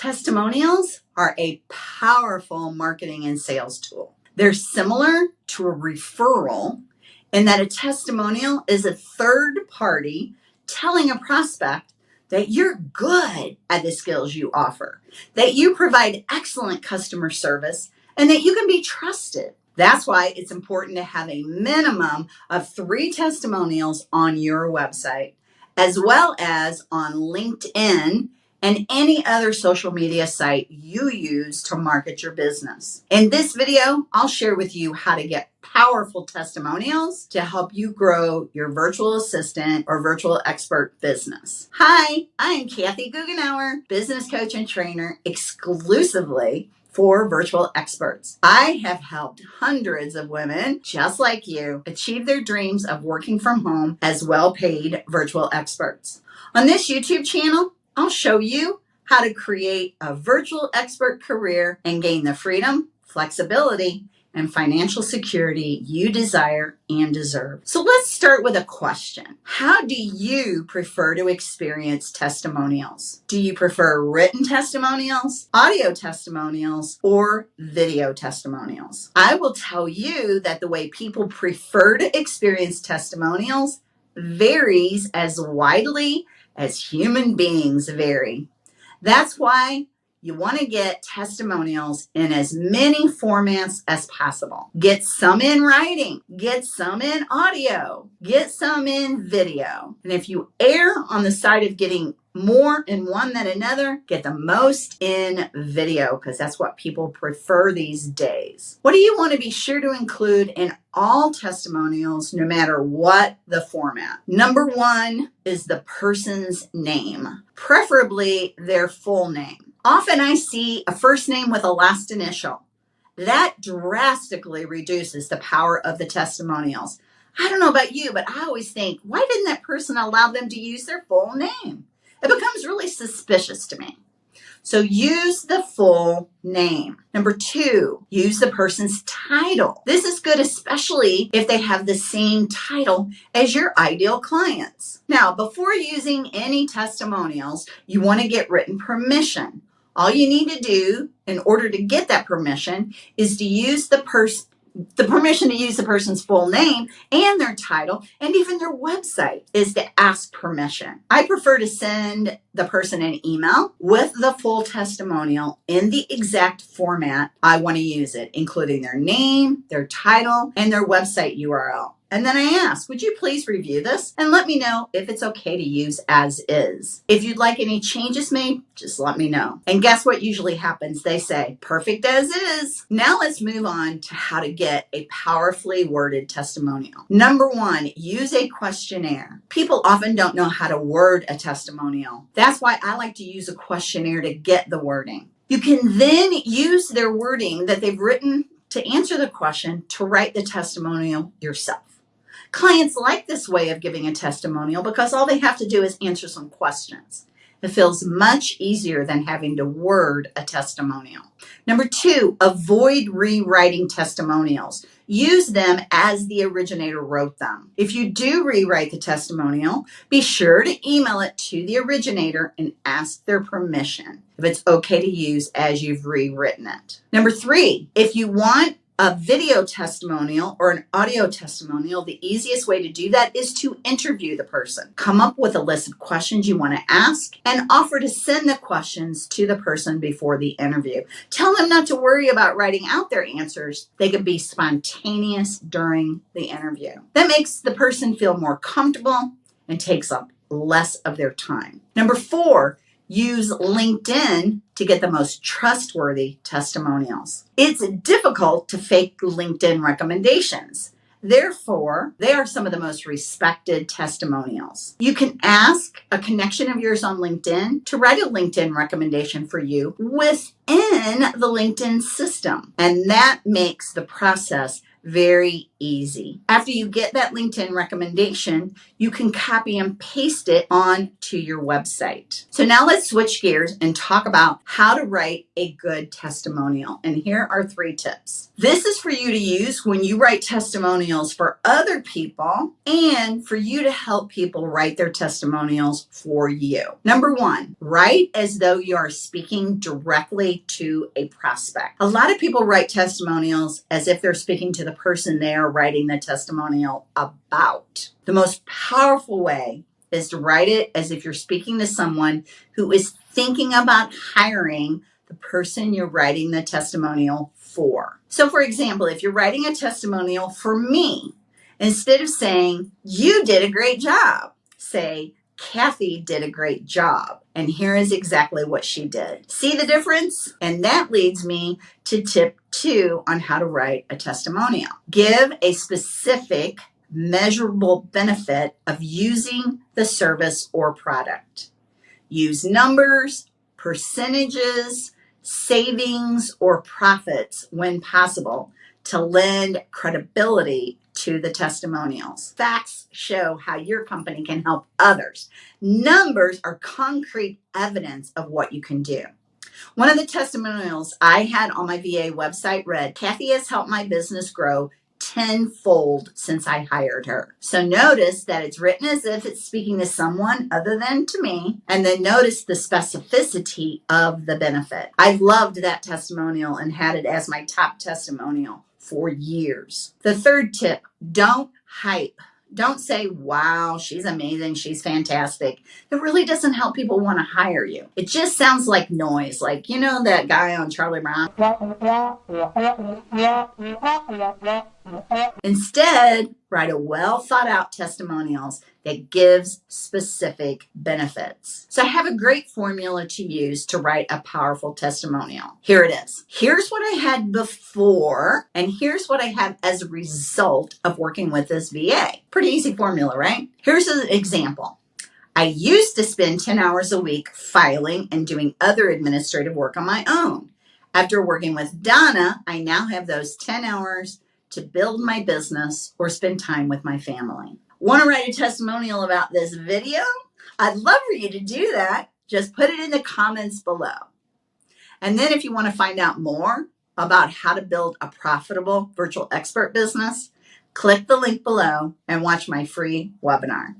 Testimonials are a powerful marketing and sales tool. They're similar to a referral in that a testimonial is a third party telling a prospect that you're good at the skills you offer, that you provide excellent customer service, and that you can be trusted. That's why it's important to have a minimum of three testimonials on your website, as well as on LinkedIn and any other social media site you use to market your business. In this video, I'll share with you how to get powerful testimonials to help you grow your virtual assistant or virtual expert business. Hi, I am Kathy Goughenour, business coach and trainer exclusively for virtual experts. I have helped hundreds of women just like you achieve their dreams of working from home as well paid virtual experts. On this YouTube channel, I'll show you how to create a virtual expert career and gain the freedom, flexibility, and financial security you desire and deserve. So let's start with a question. How do you prefer to experience testimonials? Do you prefer written testimonials, audio testimonials, or video testimonials? I will tell you that the way people prefer to experience testimonials varies as widely as human beings vary. That's why you want to get testimonials in as many formats as possible. Get some in writing, get some in audio, get some in video. And if you err on the side of getting more in one than another, get the most in video because that's what people prefer these days. What do you want to be sure to include in all testimonials, no matter what the format? Number one is the person's name, preferably their full name. Often I see a first name with a last initial. That drastically reduces the power of the testimonials. I don't know about you, but I always think, why didn't that person allow them to use their full name? it becomes really suspicious to me. So use the full name. Number two, use the person's title. This is good, especially if they have the same title as your ideal clients. Now, before using any testimonials, you want to get written permission. All you need to do in order to get that permission is to use the person the permission to use the person's full name and their title and even their website is to ask permission. I prefer to send the person an email with the full testimonial in the exact format I want to use it, including their name, their title, and their website URL. And then I ask, would you please review this and let me know if it's okay to use as is. If you'd like any changes made, just let me know. And guess what usually happens? They say, perfect as is. Now let's move on to how to get a powerfully worded testimonial. Number one, use a questionnaire. People often don't know how to word a testimonial. That's why I like to use a questionnaire to get the wording. You can then use their wording that they've written to answer the question to write the testimonial yourself. Clients like this way of giving a testimonial because all they have to do is answer some questions. It feels much easier than having to word a testimonial. Number two, avoid rewriting testimonials. Use them as the originator wrote them. If you do rewrite the testimonial, be sure to email it to the originator and ask their permission if it's okay to use as you've rewritten it. Number three, if you want a video testimonial or an audio testimonial, the easiest way to do that is to interview the person. Come up with a list of questions you want to ask and offer to send the questions to the person before the interview. Tell them not to worry about writing out their answers. They can be spontaneous during the interview. That makes the person feel more comfortable and takes up less of their time. Number four, use LinkedIn to get the most trustworthy testimonials. It's difficult to fake LinkedIn recommendations. Therefore, they are some of the most respected testimonials. You can ask a connection of yours on LinkedIn to write a LinkedIn recommendation for you within the LinkedIn system. And that makes the process very easy. After you get that LinkedIn recommendation, you can copy and paste it on to your website. So now let's switch gears and talk about how to write a good testimonial. And here are three tips. This is for you to use when you write testimonials for other people and for you to help people write their testimonials for you. Number one, write as though you are speaking directly to a prospect. A lot of people write testimonials as if they're speaking to the person they are writing the testimonial about. The most powerful way is to write it as if you're speaking to someone who is thinking about hiring the person you're writing the testimonial for. So, for example, if you're writing a testimonial for me, instead of saying, You did a great job, say, Kathy did a great job. And here is exactly what she did. See the difference? And that leads me to tip two on how to write a testimonial. Give a specific, measurable benefit of using the service or product. Use numbers, percentages, savings, or profits when possible to lend credibility to the testimonials. Facts show how your company can help others. Numbers are concrete evidence of what you can do. One of the testimonials I had on my VA website read Kathy has helped my business grow tenfold since I hired her. So notice that it's written as if it's speaking to someone other than to me. And then notice the specificity of the benefit. I loved that testimonial and had it as my top testimonial for years. The third tip don't hype. Don't say, wow, she's amazing, she's fantastic. It really doesn't help people want to hire you. It just sounds like noise, like, you know, that guy on Charlie Brown. Instead, write a well thought out testimonials that gives specific benefits. So I have a great formula to use to write a powerful testimonial. Here it is. Here's what I had before, and here's what I have as a result of working with this VA. Pretty easy formula, right? Here's an example. I used to spend 10 hours a week filing and doing other administrative work on my own. After working with Donna, I now have those 10 hours to build my business or spend time with my family. Want to write a testimonial about this video? I'd love for you to do that. Just put it in the comments below. And then if you want to find out more about how to build a profitable virtual expert business, click the link below and watch my free webinar.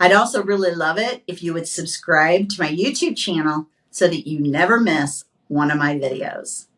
I'd also really love it if you would subscribe to my YouTube channel so that you never miss one of my videos.